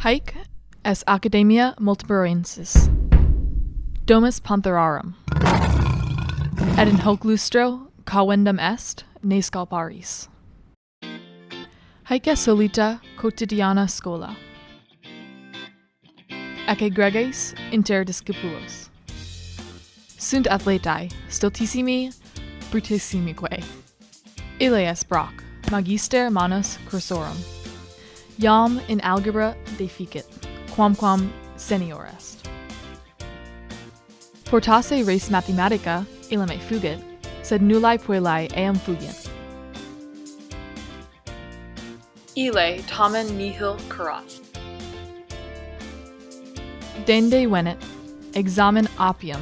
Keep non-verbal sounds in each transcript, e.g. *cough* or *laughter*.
Haec es Academia Multiberensis. Domus Pantherarum. Et in hoc lustro cavendum est ne scalparis. Haec est solita quotidiana scola. Ecce greges inter discipulos. Sunt athletae, stultissimi, brutissimique. Ille est Brock, magister manus cursorum. Iam in algebra deficit, quamquam senior est. Portasse res mathematica, illa me fugit, sed nullae puellae eam fugient. Ille tamen nihil curat. Dende venet, examen opium.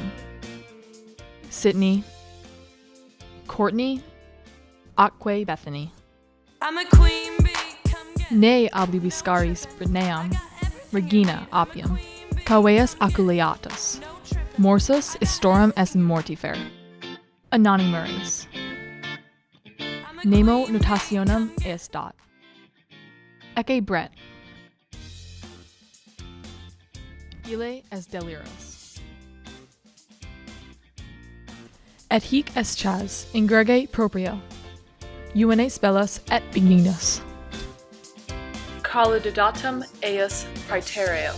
Sydney, Courtney, Atque Bethany. I'm a queen bee, come get Ne oblibiscaris Britneam, Regina opium, caveus aculeatus, morsus istorum est mortifer, anonymuris, nemo notationem est dot, ecce bret, ille est deliros. Et hic est chas, in grege proprio, Uenes bellus et benignus. Calidodatum eius praetereo.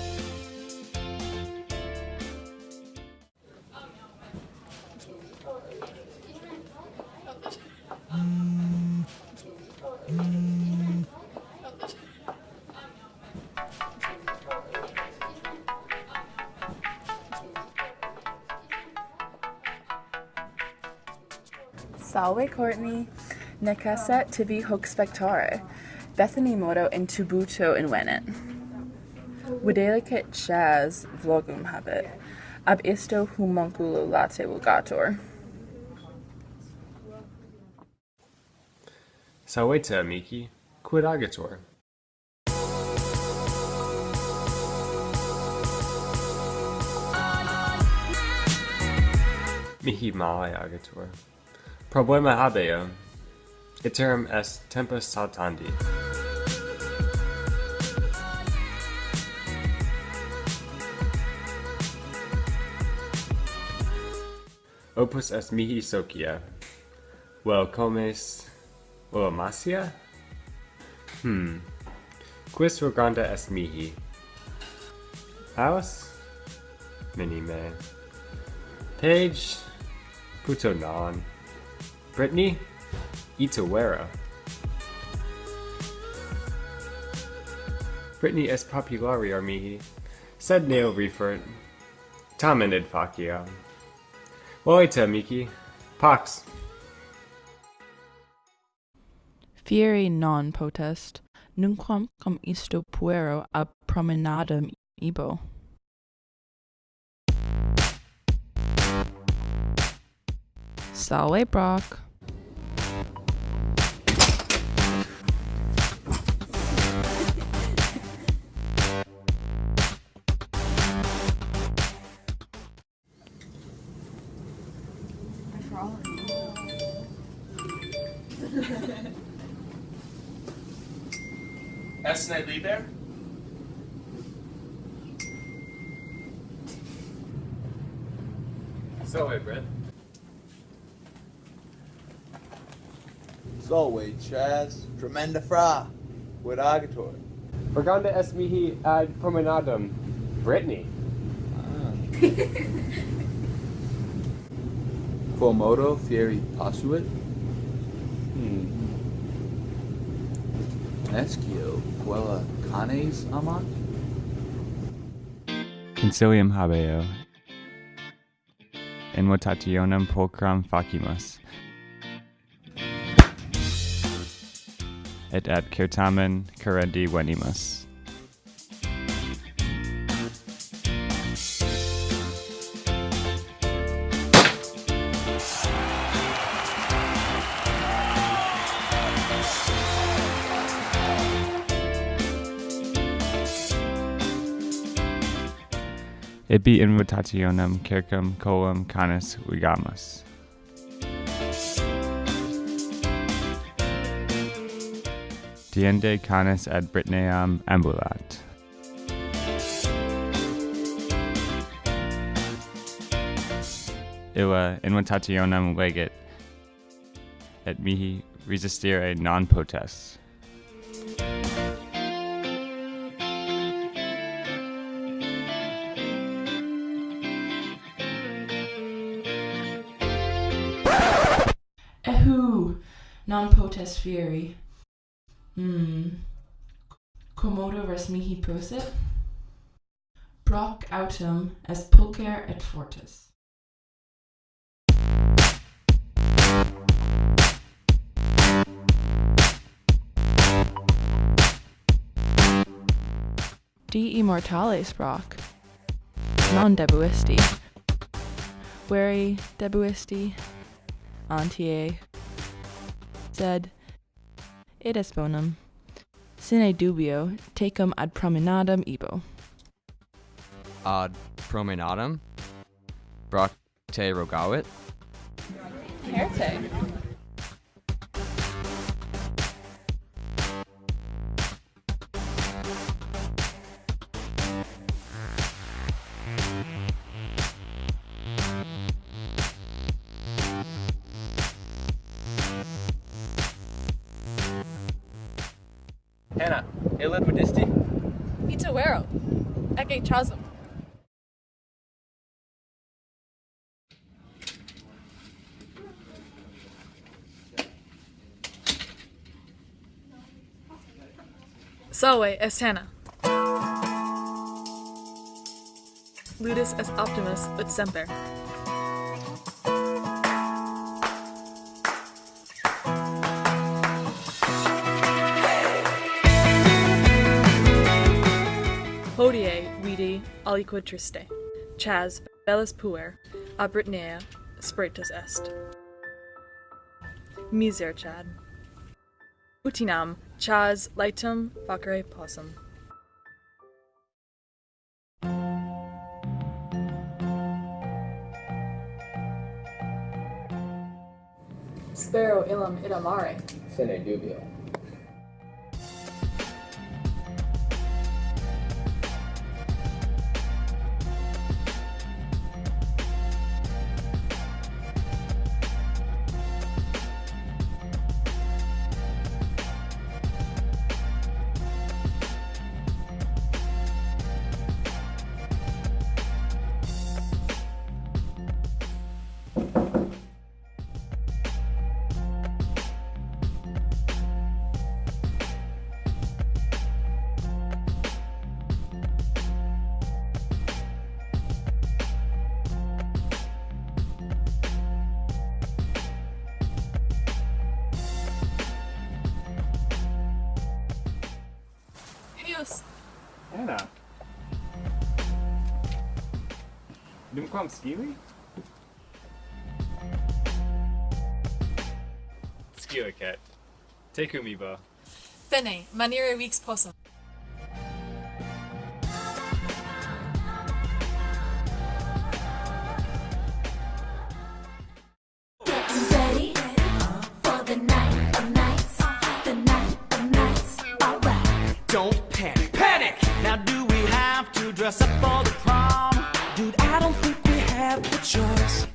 Salve Courtney, necesset tibi hoc spectare, Bethany modo in tubuto invenit. Videlicet chas vlogum habet, ab isto homunculo late vulgator. Salvete amici, quid agator? Mihi male agator. Problema habeo. Iterum est tempus saltandi. Opus est mihi socia. Vel comes Vel masia? Hmm. Quis roganda est mihi? Alice? Minime. Page? Puto non. Brittany? Itawera. Brittany est populari mihi, sed neo refert. Tamen id facia. Oite, amici. Pax. Fieri non potest, nunquam cum isto puero ab promenadam ibo. Salve, Brock. Esne liber? So, Brett. Solve Chaz, tremenda fra, quid agator. Roganda est mihi ad promenadum. Brittany. Ah. *laughs* Quomodo fieri posuit, Hmm. escio quella canes amant. Concilium habeo. In votationem pulchram facimus. Et ad certamen carendi venimus. Ibi invitationem circum colum, canis vigamus. Diende canis ad Britneam ambulat. Illa invitationem legit, et mihi resistere non potest. Non potest fieri. Hmm. Commodo res mihi prosit? Brock autem est pulcher et fortis. De immortales Brock. Non debuisti. Veri debuisti. Antie. Sed. Id est bonum. Sine dubio, tecum ad promenadam ibo. ad promenadam Bracte rogavit Hannah, Medisti? Ita wero. Eke chasm. Salve est Hannah. Ludus est optimus ut semper. Hodie vidi aliquid triste. Chas bellus puer, a Britnea spiritus est. Miser chad. Utinam chas litum facere possum. Spero illam idamare. Sine dubio. Heus. Hannah. Numquam skili? Skilicat. Tekumiba. Bene, manere vix possum. Dress up for the prom? Dude, I don't think we have a choice.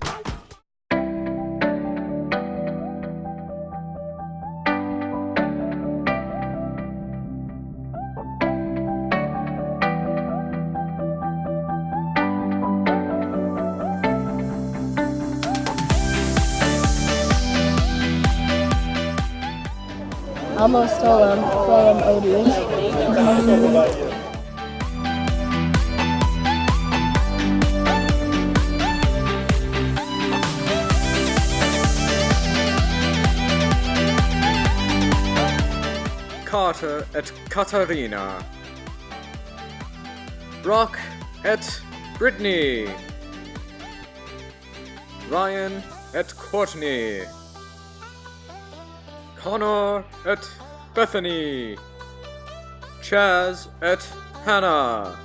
Almost stolum, flellum odious. Et Katarina. Brock at Brittany. Ryan at Courtney. Connor at Bethany. Chaz at Hannah.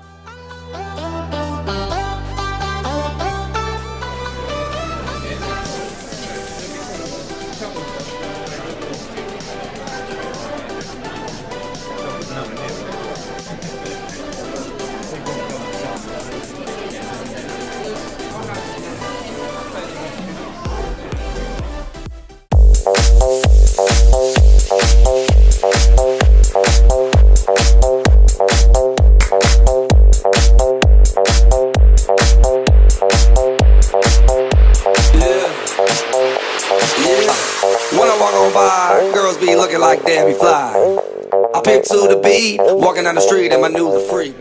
down the street and my new the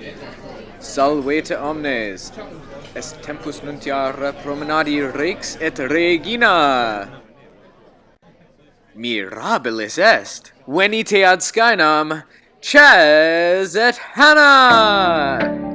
yeah. Salvete omnes. Est tempus nuntiare promenadi rex et regina. Mirabilis est, venite ad Skynam, ces et Hannah!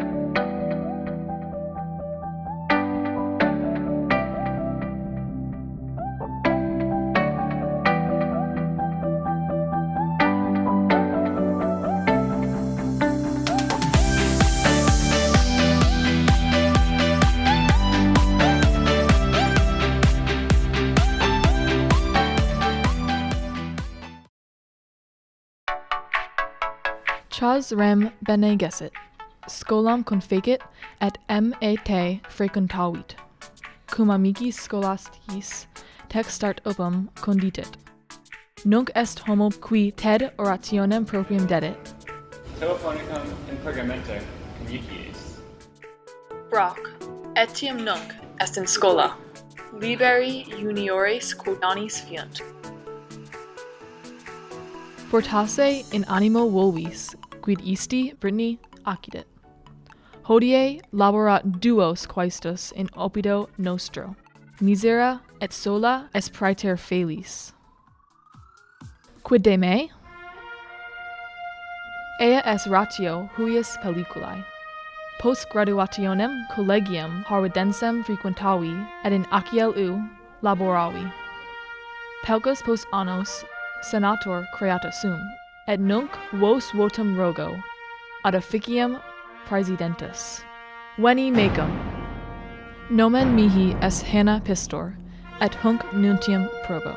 Chas rem bene gesset, scolam confegit et m e te frequentavit, cum amici scholasticis textart opum conditit. Nunc est homo qui ted orationem proprium dedit. Telephonicum in pergamente conjugies. Brock, etiam nunc est in scola, Liberi juniores quotanis fiunt. Fortasse in animo volvis, quid isti, Brittany, accidit. Hodie laborat duos quaestus in opido nostro. Misera et sola est praeter felis. Quid de me? Ea est ratio huius pelliculae. Post graduationem collegium harvidensem frequentavi et in ACLU laboravi. Pelcus post annos senator creata sum, et nunc vos votum rogo, ad officium praesidentus. Veni mecum. Nomen mihi est Hanna Pistor, et hunc nuntium probo.